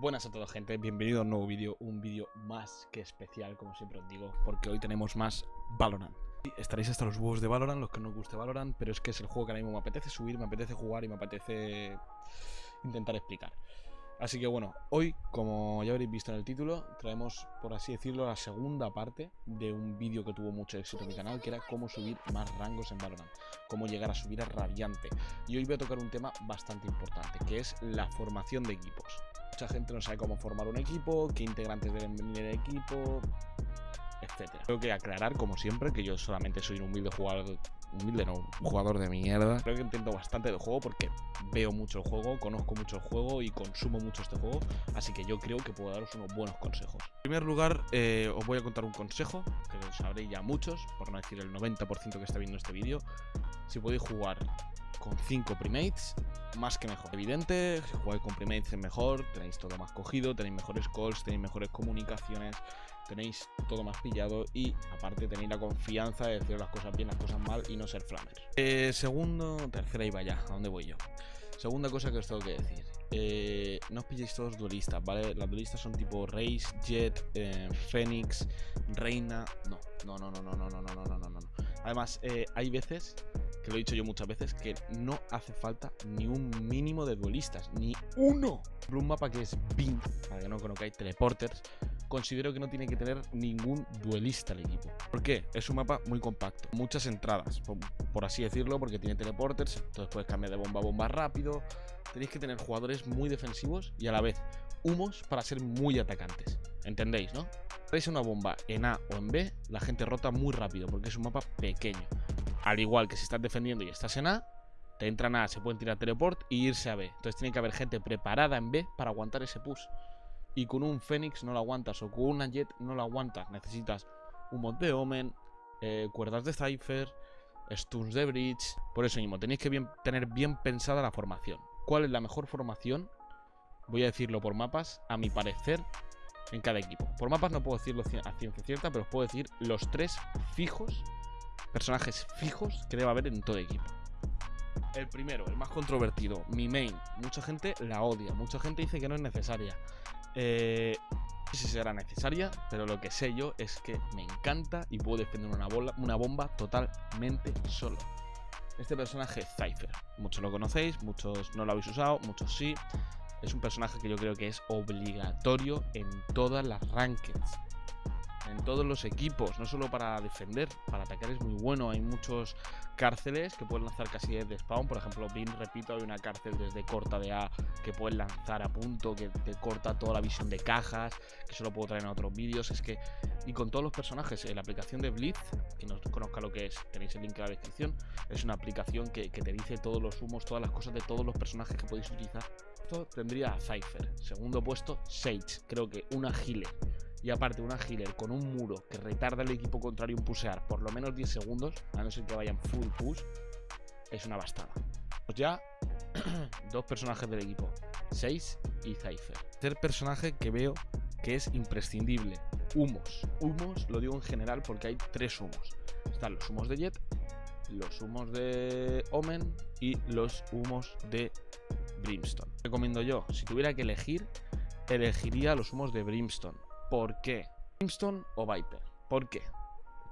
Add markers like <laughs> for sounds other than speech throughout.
Buenas a todos gente, bienvenido a un nuevo vídeo, un vídeo más que especial como siempre os digo, porque hoy tenemos más Valorant. Estaréis hasta los huevos de Valorant, los que no os guste Valorant, pero es que es el juego que ahora mismo me apetece subir, me apetece jugar y me apetece intentar explicar. Así que bueno, hoy, como ya habréis visto en el título, traemos, por así decirlo, la segunda parte de un vídeo que tuvo mucho éxito en mi canal, que era cómo subir más rangos en Valorant, cómo llegar a subir a Radiante. Y hoy voy a tocar un tema bastante importante, que es la formación de equipos. Mucha gente no sabe cómo formar un equipo, qué integrantes deben venir en el equipo, etcétera. Tengo que aclarar, como siempre, que yo solamente soy un humilde jugador, humilde no, un jugador de mierda. Creo que entiendo bastante del juego porque veo mucho el juego, conozco mucho el juego y consumo mucho este juego, así que yo creo que puedo daros unos buenos consejos. En primer lugar, eh, os voy a contar un consejo, que sabréis ya muchos, por no decir el 90% que está viendo este vídeo. Si podéis jugar con 5 primates, más que mejor. Evidente, si jugáis con primates es mejor, tenéis todo más cogido, tenéis mejores calls, tenéis mejores comunicaciones, tenéis todo más pillado y aparte tenéis la confianza de decir las cosas bien, las cosas mal y no ser flammers. Eh, segundo, tercera y vaya, ¿a dónde voy yo? Segunda cosa que os tengo que decir. Eh, no os pilléis todos duelistas, ¿vale? Las duelistas son tipo Race, Jet, eh, Fénix, Reina. No, no, no, no, no, no, no, no, no, no, no. Además, eh, hay veces lo he dicho yo muchas veces, que no hace falta ni un mínimo de duelistas, ni uno. Por un mapa que es Bing, para que no conozcáis teleporters, considero que no tiene que tener ningún duelista el equipo. ¿Por qué? Es un mapa muy compacto, muchas entradas, por, así decirlo, porque tiene teleporters, entonces puedes cambiar de bomba a bomba rápido. Tenéis que tener jugadores muy defensivos y a la vez humos para ser muy atacantes. ¿Entendéis, no? Veis una bomba en A o en B, la gente rota muy rápido porque es un mapa pequeño. Al igual que si estás defendiendo y estás en A, te entran a se pueden tirar teleport y irse a B. Entonces tiene que haber gente preparada en B para aguantar ese push. Y con un Fénix no lo aguantas, o con una Jet no lo aguantas. Necesitas un mod de Omen, eh, cuerdas de Cypher, stuns de Bridge. Por eso mismo, tenéis que tener bien pensada la formación. ¿Cuál es la mejor formación? Voy a decirlo por mapas, a mi parecer, en cada equipo. Por mapas no puedo decirlo a ciencia cierta, pero os puedo decir los tres fijos personajes fijos que debe haber en todo equipo. El primero, el más controvertido, mi main. Mucha gente la odia, mucha gente dice que no es necesaria. Eh, no sé si será necesaria, pero lo que sé yo es que me encanta y puedo defender una, bola, una bomba totalmente solo. Este personaje Cypher, muchos lo conocéis, muchos no lo habéis usado, muchos sí. Es un personaje que yo creo que es obligatorio en todas las rankings en todos los equipos, no solo para defender, para atacar es muy bueno. Hay muchos cárceles que pueden lanzar casi desde spawn. Por ejemplo, Bin, repito, hay una cárcel desde corta de A que puedes lanzar a punto, que te corta toda la visión de cajas, que solo puedo traer en otros vídeos. Es que, y con todos los personajes, en la aplicación de Blitz, que no conozca lo que es, tenéis el link en la descripción, es una aplicación que, que te dice todos los humos, todas las cosas de todos los personajes que podéis utilizar. Esto tendría a Cypher. Segundo puesto, Sage. Creo que una healer y aparte una healer con un muro que retarda al equipo contrario en pusear por lo menos 10 segundos, a no ser que vayan full push, es una bastada. Pues ya, <clears throat> dos personajes del equipo, 6 y Cypher. Tercer personaje que veo que es imprescindible, humos. Humos lo digo en general porque hay tres humos. Están los humos de Jet, los humos de Omen y los humos de Brimstone. Recomiendo yo, si tuviera que elegir, elegiría los humos de Brimstone ¿Por qué? Brimstone o Viper. ¿Por qué?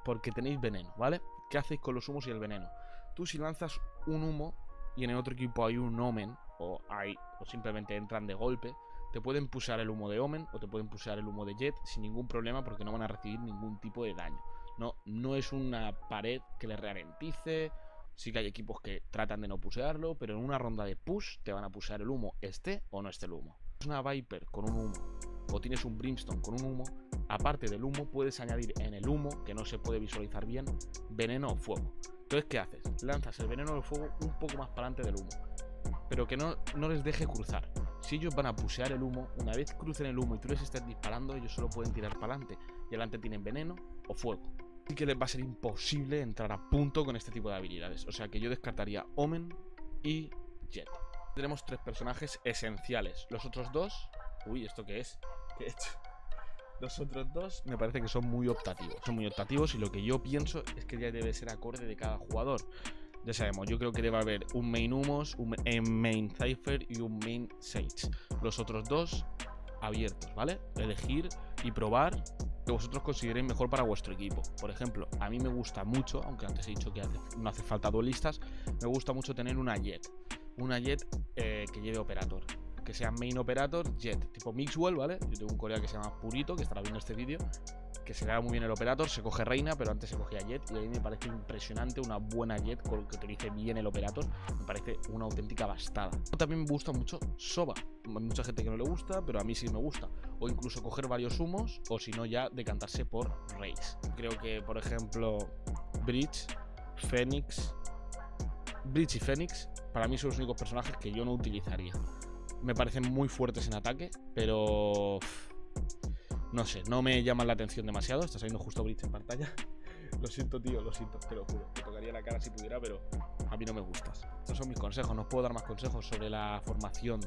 Porque tenéis veneno, ¿vale? ¿Qué hacéis con los humos y el veneno? Tú si lanzas un humo y en el otro equipo hay un Omen o, hay, o simplemente entran de golpe, te pueden pulsar el humo de Omen o te pueden pulsar el humo de Jet sin ningún problema porque no van a recibir ningún tipo de daño. No, no es una pared que les ralentice. Sí que hay equipos que tratan de no pusearlo, pero en una ronda de push te van a pusear el humo, esté o no esté el humo. Es una Viper con un humo o tienes un brimstone con un humo, aparte del humo puedes añadir en el humo, que no se puede visualizar bien, veneno o fuego. Entonces, ¿qué haces? Lanzas el veneno o fuego un poco más para adelante del humo, pero que no, no les deje cruzar. Si ellos van a pusear el humo, una vez crucen el humo y tú les estés disparando, ellos solo pueden tirar para adelante. Y adelante tienen veneno o fuego. Así que les va a ser imposible entrar a punto con este tipo de habilidades. O sea que yo descartaría Omen y Jet. Tenemos tres personajes esenciales. Los otros dos... Uy, ¿esto qué es? he hecho. Los otros dos me parece que son muy optativos. Son muy optativos y lo que yo pienso es que ya debe ser acorde de cada jugador. Ya sabemos, yo creo que debe haber un main Humos, un main Cypher y un main Sage. Los otros dos abiertos, ¿vale? Elegir y probar que vosotros consideréis mejor para vuestro equipo. Por ejemplo, a mí me gusta mucho, aunque antes he dicho que no hace falta duelistas, me gusta mucho tener una Jet. Una Jet eh, que lleve Operator. Que sea main operator, Jet, tipo Mixwell, ¿vale? Yo tengo un colega que se llama Purito, que estará viendo este vídeo, que se le da muy bien el operator, se coge reina, pero antes se cogía jet, y a mí me parece impresionante una buena jet con que utilice bien el operator, me parece una auténtica bastada. También me gusta mucho Soba, hay mucha gente que no le gusta, pero a mí sí me gusta, o incluso coger varios humos, o si no ya decantarse por Race. Creo que, por ejemplo, Bridge, Phoenix, Bridge y Phoenix, para mí son los únicos personajes que yo no utilizaría. Me parecen muy fuertes en ataque, pero no sé, no me llaman la atención demasiado. Está saliendo justo Bridge en pantalla. <laughs> lo siento, tío, lo siento, te lo juro. Te tocaría la cara si pudiera, pero a mí no me gustas. Estos son mis consejos. No os puedo dar más consejos sobre la formación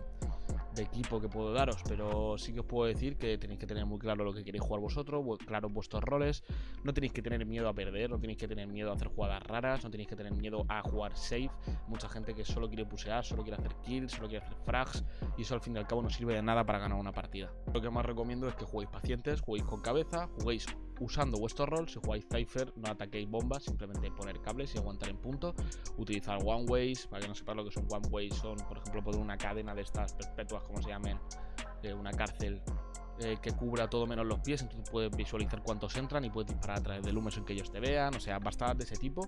equipo que puedo daros, pero sí que os puedo decir que tenéis que tener muy claro lo que queréis jugar vosotros, claro vuestros roles, no tenéis que tener miedo a perder, no tenéis que tener miedo a hacer jugadas raras, no tenéis que tener miedo a jugar safe, mucha gente que solo quiere pusear, solo quiere hacer kills, solo quiere hacer frags, y eso al fin y al cabo no sirve de nada para ganar una partida. Lo que más recomiendo es que juguéis pacientes, juguéis con cabeza, juguéis usando vuestro rol. Si jugáis Cypher, no ataquéis bombas, simplemente poner cables y aguantar en punto. Utilizar one ways, para que no sepas lo que son one ways, son por ejemplo poner una cadena de estas perpetuas, como se llamen, de una cárcel eh, que cubra todo menos los pies, entonces puedes visualizar cuántos entran y puedes disparar a través del humo sin que ellos te vean, o sea, bastadas de ese tipo.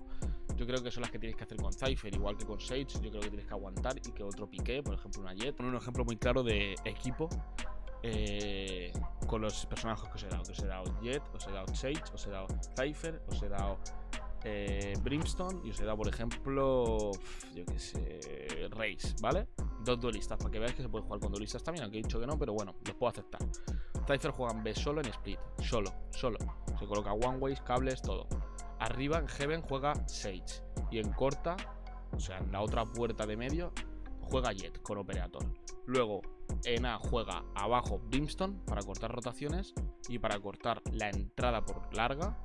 Yo creo que son las que tienes que hacer con Cypher, igual que con Sage, yo creo que tienes que aguantar y que otro pique, por ejemplo una Jet. Un ejemplo muy claro de equipo eh, con los personajes que os he dado. Os he dado Jet, os he dado Sage, os he dado Cypher, os he dado eh, Brimstone y os he dado, por ejemplo, yo que sé, Race, ¿vale? Dos duelistas, para que veáis que se puede jugar con duelistas también, aunque he dicho que no, pero bueno, los puedo aceptar. Cypher juega en B solo en split, solo, solo. Se coloca one ways, cables, todo. Arriba en Heaven juega Sage y en corta, o sea, en la otra puerta de medio, juega Jet con Operator. Luego en A juega abajo Brimstone para cortar rotaciones y para cortar la entrada por larga.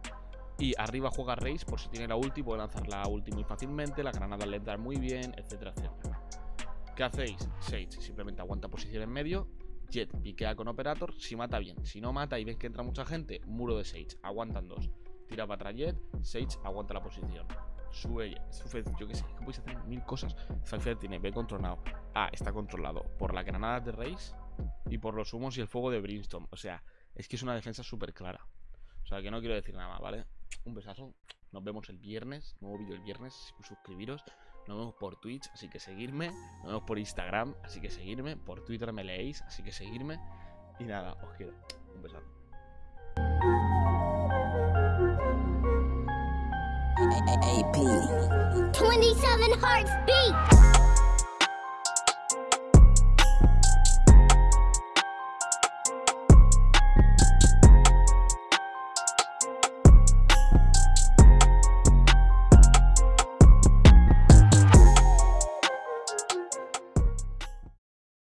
Y arriba juega Race por si tiene la ulti, puede lanzar la ulti muy fácilmente, la granada le da muy bien, etcétera, etcétera. ¿Qué hacéis? Sage simplemente aguanta posición en medio, Jet piquea con Operator, si mata bien, si no mata y ves que entra mucha gente, muro de Sage, aguantan dos. Tira para atrás Jet, Sage aguanta la posición sube, sube yo que sé, que podéis hacer mil cosas. Cypher tiene B controlado. A está controlado por la granada de Race y por los humos y el fuego de Brimstone. O sea, es que es una defensa súper clara. O sea, que no quiero decir nada ¿vale? Un besazo. Nos vemos el viernes. Nuevo vídeo el viernes. Suscribiros. Nos vemos por Twitch, así que seguirme. Nos vemos por Instagram, así que seguirme. Por Twitter me leéis, así que seguirme. Y nada, os quiero. Un besazo. AP. 27 hearts beat.